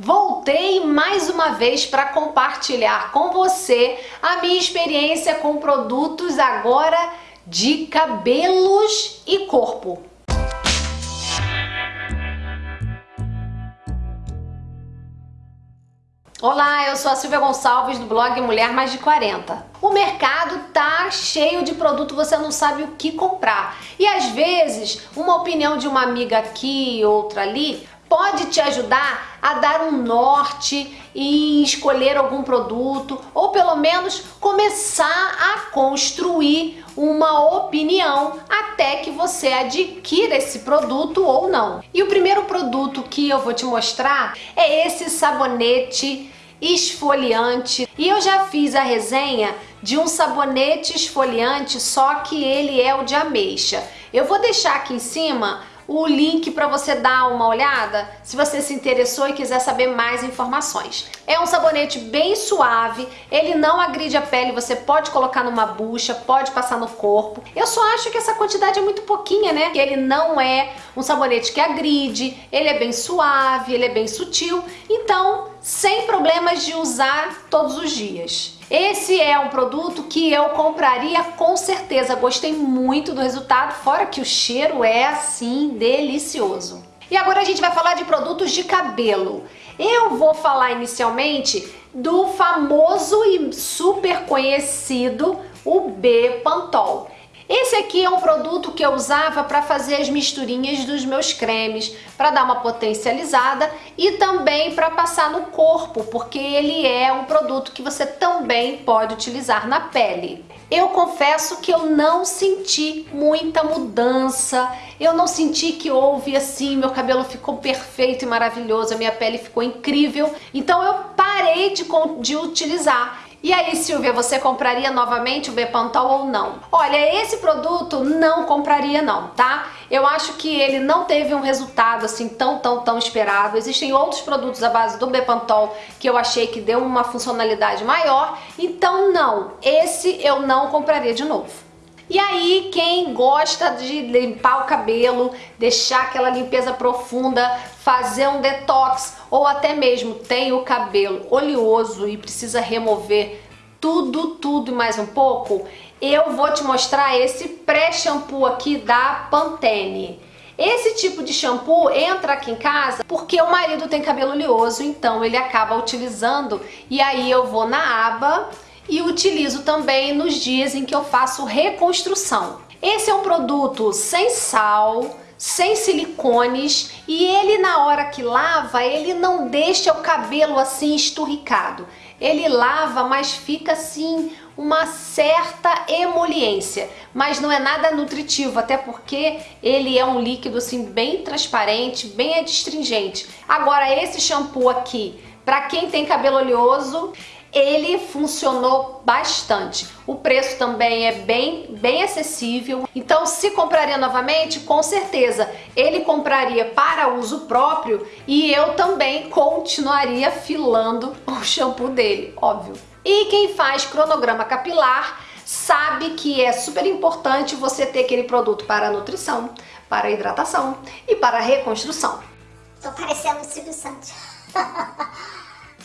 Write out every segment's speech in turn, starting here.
Voltei mais uma vez para compartilhar com você a minha experiência com produtos agora de cabelos e corpo. Olá, eu sou a Silvia Gonçalves do blog Mulher Mais de 40. O mercado tá cheio de produto, você não sabe o que comprar. E às vezes, uma opinião de uma amiga aqui, outra ali, pode te ajudar a dar um norte e escolher algum produto ou pelo menos começar a construir uma opinião até que você adquira esse produto ou não. E o primeiro produto que eu vou te mostrar é esse sabonete esfoliante. E eu já fiz a resenha de um sabonete esfoliante, só que ele é o de ameixa. Eu vou deixar aqui em cima o link para você dar uma olhada se você se interessou e quiser saber mais informações. É um sabonete bem suave, ele não agride a pele, você pode colocar numa bucha, pode passar no corpo. Eu só acho que essa quantidade é muito pouquinha, né? Que ele não é um sabonete que agride, ele é bem suave, ele é bem sutil, então sem problemas de usar todos os dias. Esse é um produto que eu compraria com certeza. Gostei muito do resultado, fora que o cheiro é assim delicioso. E agora a gente vai falar de produtos de cabelo. Eu vou falar inicialmente do famoso e super conhecido o B Pantol. Esse aqui é um produto que eu usava para fazer as misturinhas dos meus cremes, para dar uma potencializada e também para passar no corpo, porque ele é um produto que você também pode utilizar na pele. Eu confesso que eu não senti muita mudança, eu não senti que houve assim, meu cabelo ficou perfeito e maravilhoso, a minha pele ficou incrível, então eu parei de, de utilizar. E aí, Silvia, você compraria novamente o Bepantol ou não? Olha, esse produto não compraria não, tá? Eu acho que ele não teve um resultado assim tão, tão, tão esperado. Existem outros produtos à base do Bepantol que eu achei que deu uma funcionalidade maior. Então, não, esse eu não compraria de novo. E aí, quem gosta de limpar o cabelo, deixar aquela limpeza profunda, fazer um detox ou até mesmo tem o cabelo oleoso e precisa remover tudo, tudo e mais um pouco, eu vou te mostrar esse pré-shampoo aqui da Pantene. Esse tipo de shampoo entra aqui em casa porque o marido tem cabelo oleoso, então ele acaba utilizando e aí eu vou na aba e utilizo também nos dias em que eu faço reconstrução. Esse é um produto sem sal, sem silicones e ele na hora que lava, ele não deixa o cabelo assim esturricado. Ele lava, mas fica assim uma certa emoliência, mas não é nada nutritivo, até porque ele é um líquido assim bem transparente, bem adstringente. Agora esse shampoo aqui, para quem tem cabelo oleoso, ele funcionou bastante. O preço também é bem, bem acessível. Então, se compraria novamente, com certeza ele compraria para uso próprio e eu também continuaria filando o shampoo dele, óbvio. E quem faz cronograma capilar sabe que é super importante você ter aquele produto para nutrição, para hidratação e para reconstrução. Tô parecendo o Silvio Santos.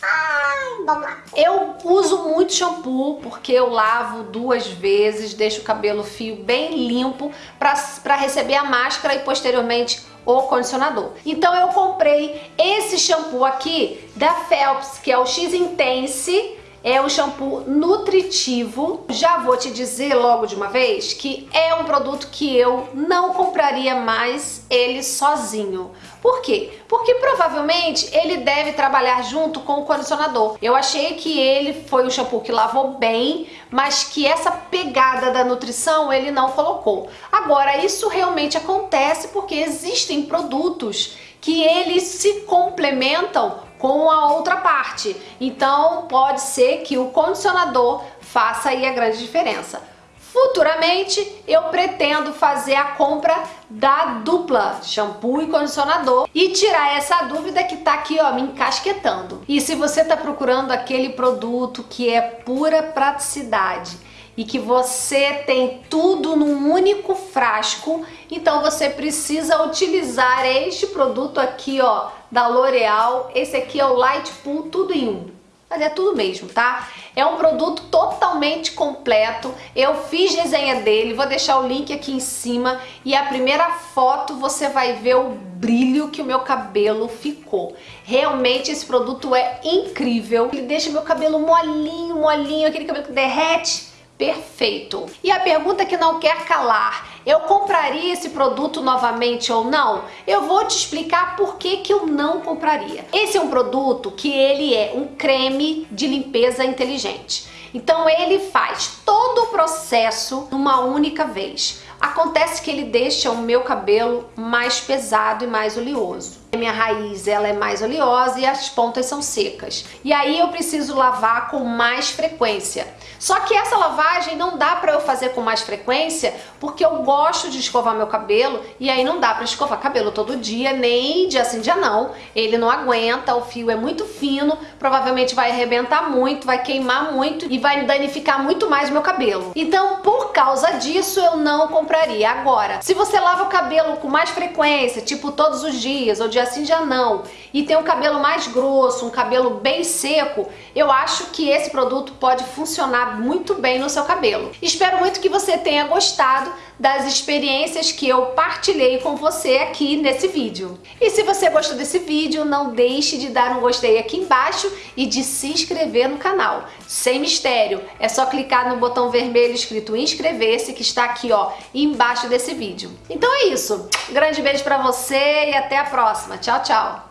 Ai, lá. Eu uso muito shampoo porque eu lavo duas vezes, deixo o cabelo fio bem limpo para receber a máscara e posteriormente o condicionador. Então eu comprei esse shampoo aqui da Phelps, que é o X Intense, é um shampoo nutritivo. Já vou te dizer logo de uma vez que é um produto que eu não compraria mais ele sozinho. Por quê? Porque provavelmente ele deve trabalhar junto com o condicionador. Eu achei que ele foi um shampoo que lavou bem, mas que essa pegada da nutrição ele não colocou. Agora, isso realmente acontece porque existem produtos que eles se complementam com a outra parte. Então, pode ser que o condicionador faça aí a grande diferença. Futuramente eu pretendo fazer a compra da dupla shampoo e condicionador e tirar essa dúvida que tá aqui ó me encasquetando. E se você tá procurando aquele produto que é pura praticidade e que você tem tudo num único frasco, então você precisa utilizar este produto aqui ó da L'Oreal. Esse aqui é o Light Pool Tudo em Um. Mas é tudo mesmo, tá? É um produto totalmente completo. Eu fiz desenha dele, vou deixar o link aqui em cima. E a primeira foto você vai ver o brilho que o meu cabelo ficou. Realmente esse produto é incrível. Ele deixa meu cabelo molinho, molinho, aquele cabelo que derrete perfeito. E a pergunta que não quer calar, eu compraria esse produto novamente ou não? Eu vou te explicar por que, que eu não compraria. Esse é um produto que ele é um creme de limpeza inteligente. Então ele faz todo o processo numa única vez. Acontece que ele deixa o meu cabelo mais pesado e mais oleoso. Minha raiz ela é mais oleosa e as pontas são secas. E aí eu preciso lavar com mais frequência. Só que essa lavagem não dá para eu fazer com mais frequência porque eu gosto de escovar meu cabelo e aí não dá para escovar cabelo todo dia, nem dia sim dia não. Ele não aguenta, o fio é muito fino, provavelmente vai arrebentar muito, vai queimar muito e vai danificar muito mais meu cabelo. Então, por causa disso, eu não compraria. Agora, se você lava o cabelo com mais frequência, tipo todos os dias ou dia assim já não, e tem um cabelo mais grosso, um cabelo bem seco, eu acho que esse produto pode funcionar muito bem no seu cabelo. Espero muito que você tenha gostado das experiências que eu partilhei com você aqui nesse vídeo. E se você gostou desse vídeo, não deixe de dar um gostei aqui embaixo e de se inscrever no canal. Sem mistério, é só clicar no botão vermelho escrito inscrever-se que está aqui ó, embaixo desse vídeo. Então é isso, grande beijo pra você e até a próxima. Tchau, tchau!